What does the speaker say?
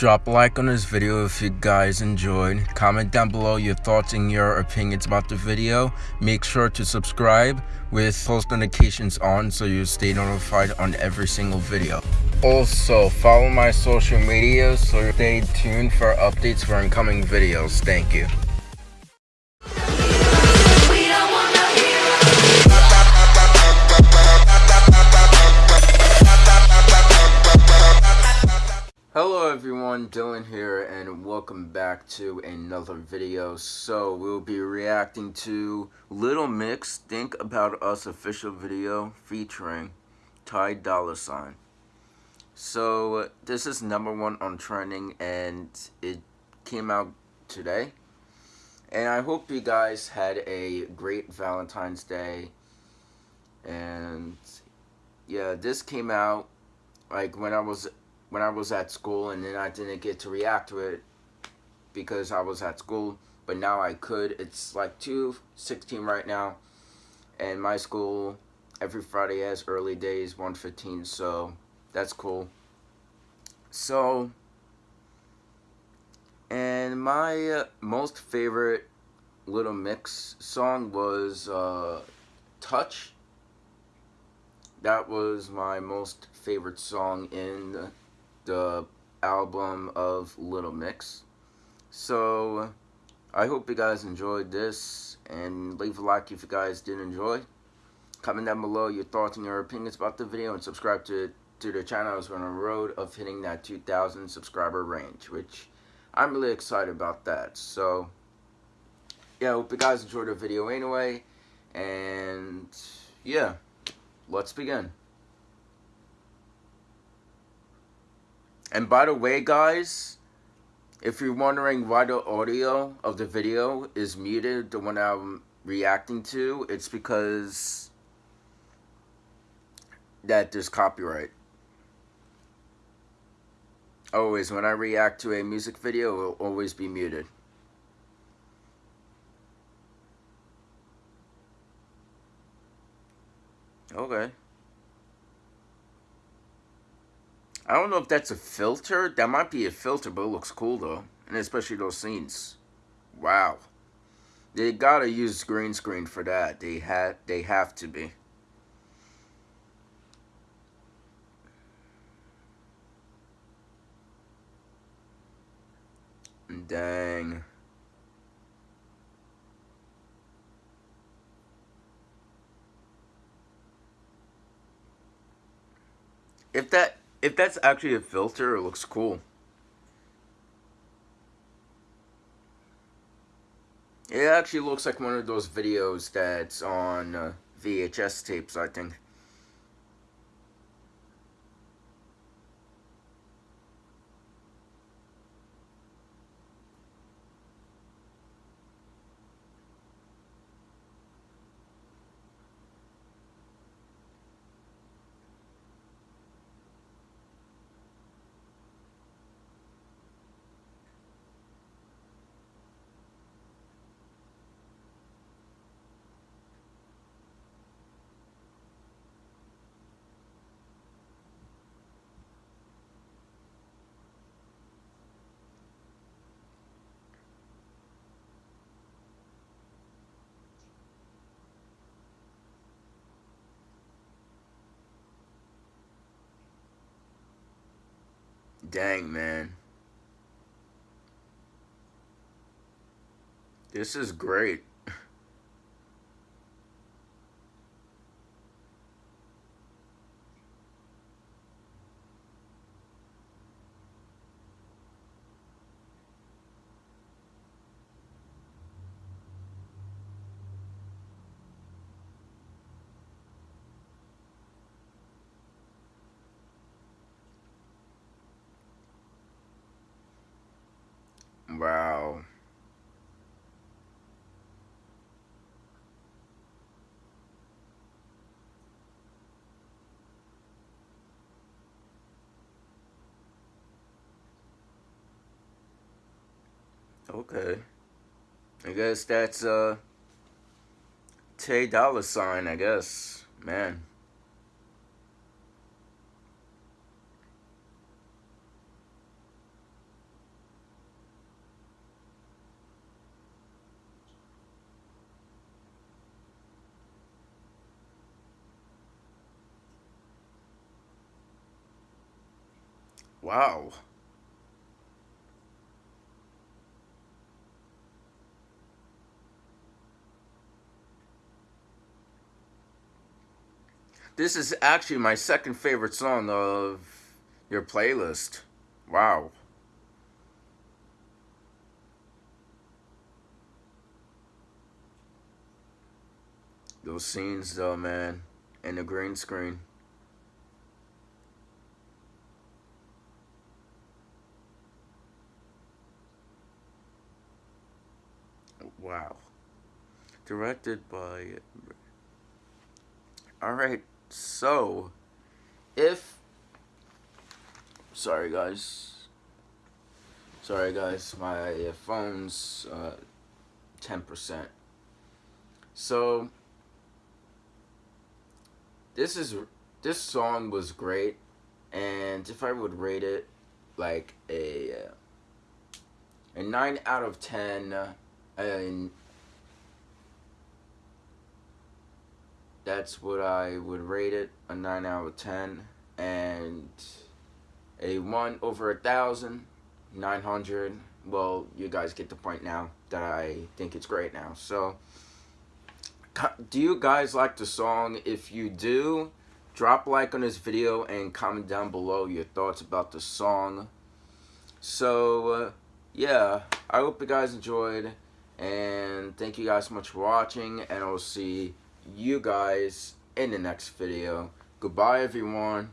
Drop a like on this video if you guys enjoyed. Comment down below your thoughts and your opinions about the video. Make sure to subscribe with post notifications on so you stay notified on every single video. Also, follow my social media so stay tuned for updates for incoming videos. Thank you. Everyone, Dylan here and welcome back to another video. So we'll be reacting to Little Mix Think About Us official video featuring Ty Dolla Sign. So this is number one on trending and it came out today. And I hope you guys had a great Valentine's Day. And yeah, this came out like when I was when I was at school and then I didn't get to react to it because I was at school but now I could. It's like 216 right now and my school every Friday has early days 115 so that's cool. So and my uh, most favorite Little Mix song was uh, Touch. That was my most favorite song in the album of Little Mix. So, I hope you guys enjoyed this, and leave a like if you guys did enjoy. Comment down below your thoughts and your opinions about the video, and subscribe to, to the channel as we're on the road of hitting that 2,000 subscriber range, which I'm really excited about that. So, yeah, I hope you guys enjoyed the video anyway, and yeah, let's begin. And by the way, guys, if you're wondering why the audio of the video is muted, the one I'm reacting to, it's because that there's copyright. Always, when I react to a music video, it will always be muted. Okay. I don't know if that's a filter. That might be a filter, but it looks cool though. And especially those scenes. Wow. They gotta use green screen for that. They had they have to be. Dang. If that if that's actually a filter, it looks cool. It actually looks like one of those videos that's on uh, VHS tapes, I think. Dang, man. This is great. Okay. I guess that's uh Ty Dolla Sign, I guess. Man. Wow. This is actually my second favorite song of your playlist. Wow. Those scenes though, man, and the green screen. Wow. Directed by... Alright, so, if... Sorry guys. Sorry guys, my phone's uh, 10%. So, this is this song was great and if I would rate it like a a 9 out of 10 and that's what I would rate it a 9 out of 10 and a 1 over a thousand 900 well you guys get the point now that I think it's great now. So do you guys like the song? If you do drop a like on this video and comment down below your thoughts about the song. So uh, yeah I hope you guys enjoyed and thank you guys so much for watching and I'll see you guys in the next video. Goodbye everyone.